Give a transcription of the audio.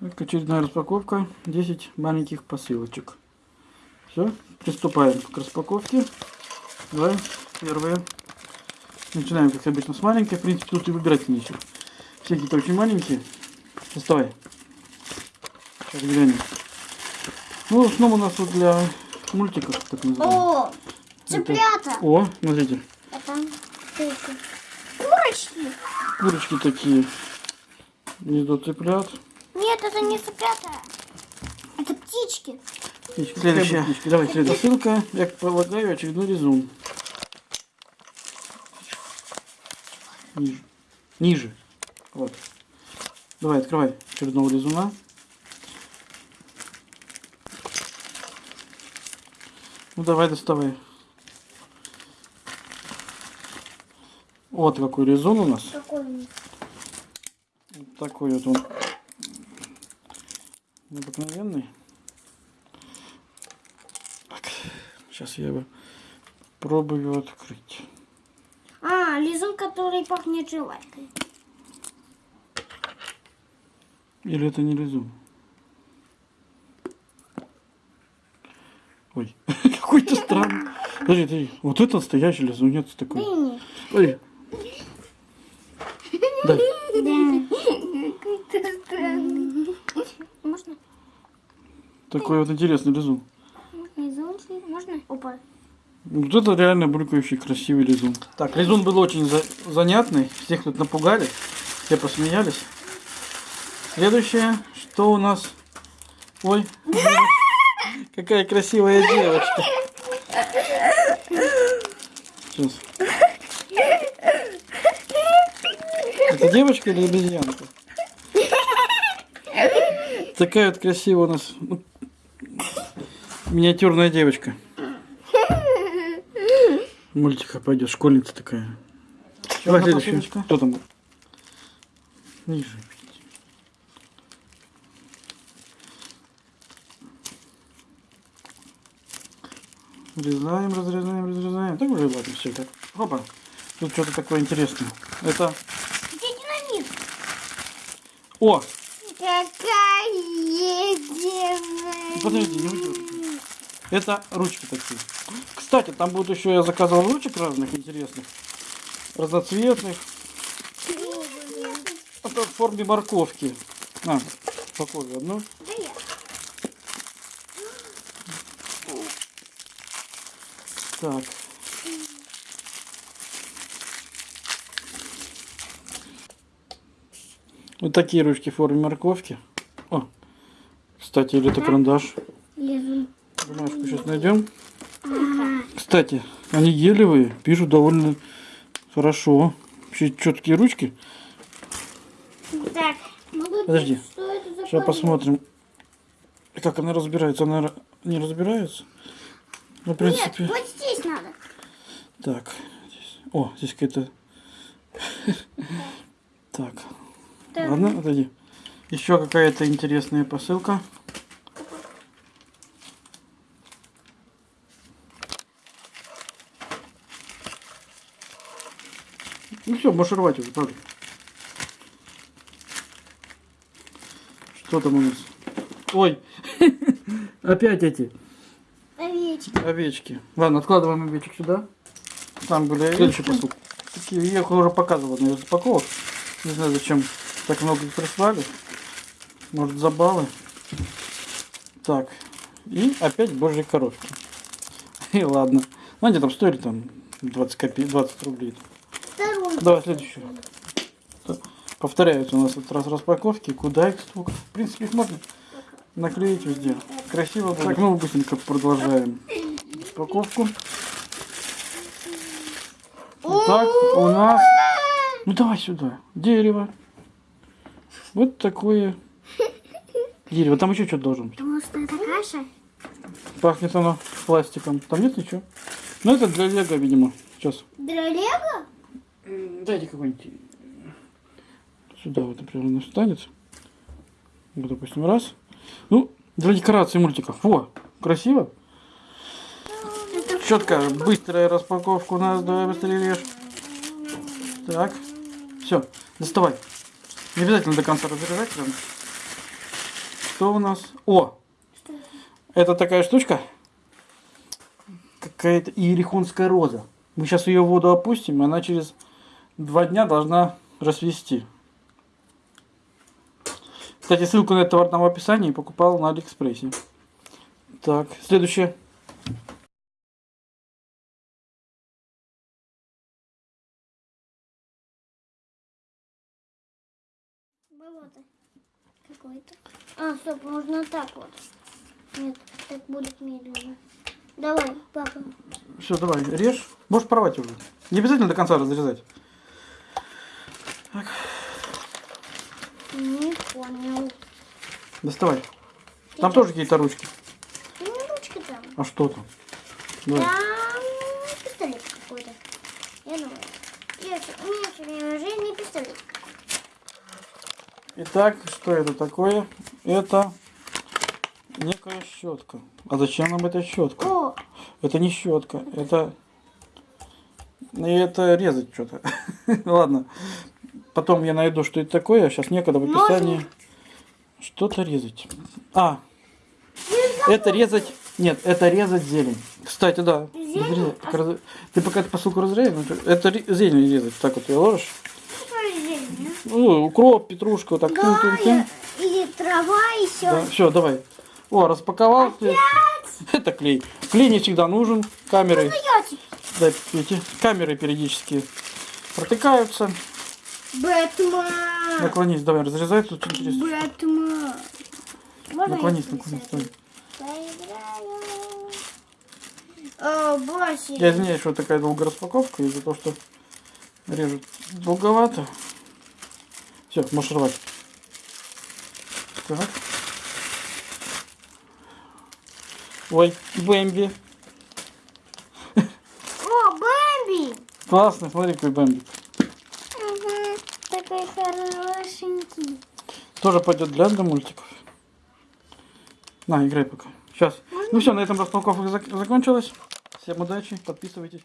Так, очередная распаковка. 10 маленьких посылочек. Все, приступаем к распаковке. Давай, первое. Начинаем, как обычно, с маленькой. В принципе, тут и выбирать нечего. Все какие-то очень маленькие. Доставай. Сейчас глянем. Ну, в основном у нас вот для мультиков, так называемых. О, цыплята. О, смотрите, Это. Курочки. курочки такие. Гнездо цыплят. Нет, это не цыплята. Это птички. Следующая. Давай, следующая ссылка. Я полагаю, очередной резун. Ниже. Ниже. Вот. Давай, открывай очередного резуна. Ну давай, доставай. Вот какой резун у нас. Какой? Вот такой вот он. Необыкновенный. Так, сейчас я его пробую открыть. А, лизун, который пахнет жвачкой. Или это не резун? Ой, какой-то странный. Подожди, подожди, вот это настоящий лизунец такой. Смотри. Дай. Да. Можно? Такой вот интересный лизун. Лизун? Можно? Опа. Вот это реально булькающий красивый лизун. Так, лизун был очень за- занятный. Всех тут напугали. Все посмеялись. Следующее, что у нас? Ой, какая красивая девочка. Сейчас. Это девочка или обезьянка? Такая вот красивая у нас ну, миниатюрная девочка. Мультика пойдет, школьница такая. Давай следующую. Кто там? Ниже. Разрезаем, разрезаем, разрезаем. Так уже ладно, все так. Опа. Тут что-то такое интересное. Это... Где динамит? О! Какая девочка. Подожди, не уйдет. Это ручки такие. Кстати, там будет еще, я заказывал ручек разных интересных. Разноцветных. Это в форме морковки. На, попробуй одну. Да я. Так. Вот такие ручки в форме морковки. О, кстати, или это карандаш. Бумажку сейчас найдем. Кстати, они гелевые, пишут довольно хорошо. Вообще четкие ручки. Так, Подожди. Сейчас посмотрим, как она разбирается. Она не разбирается. Ну, в принципе. Нет, вот здесь надо. Так. Здесь. О, здесь какая-то. Так. Так. Ладно, отойди. Еще какая-то интересная посылка. Ну все, можешь рвать уже, правда. Что там у нас? Ой, опять эти Овечки. овечки. Ладно, откладываем овечек сюда. Там были овечки. Такие, я их уже показывал на распаковок. Не знаю, зачем так много их прислали. Может, забавы. Так. И опять божьи коровки. И ладно. Ну, они там стоили там 20 копеек, 20 рублей. Вторую. Давай следующую. Так, Повторяются у нас этот раз распаковки. Куда их столько? В принципе, их можно наклеить везде. Красиво будет. Так, ну быстренько продолжаем распаковку. Итак, у нас... Ну давай сюда. Дерево. Вот такое дерево. Там еще что-то должен быть. Потому что это каша. Пахнет оно пластиком. Там нет ничего. Ну это для лего, видимо. Сейчас. Для Лего? Дайте какой-нибудь. Сюда вот, например, он встанет. Вот, допустим, раз. Ну, для декорации мультиков. Во, красиво. Четко, быстрая распаковка у нас. Давай быстрее режь. Так. Все, доставай. Не обязательно до конца разрезать прям. что у нас? О, Что это? это такая штучка. Какая-то иерихонская роза. Мы сейчас ее в воду опустим, и она через два дня должна расцвести. Кстати, ссылку на этот товар там в описании покупал на Алиэкспрессе. Так, следующее. Какое-то. А, стоп, можно так вот. Нет, так будет медленно. Давай, папа. Все, давай, режь. Можешь порвать уже. Не обязательно до конца разрезать. Не понял. Доставай. Там тоже какие-то ручки. Ну, не ручка там. А что там? Давай. Там пистолет какой-то. Я думаю. Я, всё- у меня все время жизни не пистолет. Итак, что это такое? Это некая щетка. А зачем нам эта щетка? О, Это не щетка, это... И это резать что-то. Ладно. Потом я найду, что это такое. Сейчас некогда в описании. Что-то резать. А, это резать... Нет, это резать зелень. Кстати, да. Зелень? Ты пока посылку разрезаешь, ну, это зелень резать. Так вот ее ложишь. Ну, укроп, петрушка, вот так. да? тын-тын-тын. Да, и, и трава, все. Да, все, давай. О, распаковал. ты. Это клей. Клей не всегда нужен. Камеры, тебе. да, эти, камеры периодически протыкаются. Бэтмен. Наклонись, давай, разрезай. Тут интересно. Бэтмен. Можно Наклонись, наклонись. давай. О. Я извиняюсь, что такая долгая распаковка из-за того, что режут долговато. Все, можешь рвать. Так. Ой, Бэмби. О, Бэмби. Классно, смотри, какой Бэмби. Угу. Такой хорошенький. Тоже пойдет для для мультиков. На, играй пока. Сейчас. Ну все, на этом распаковка зак- закончилась. Всем удачи, подписывайтесь.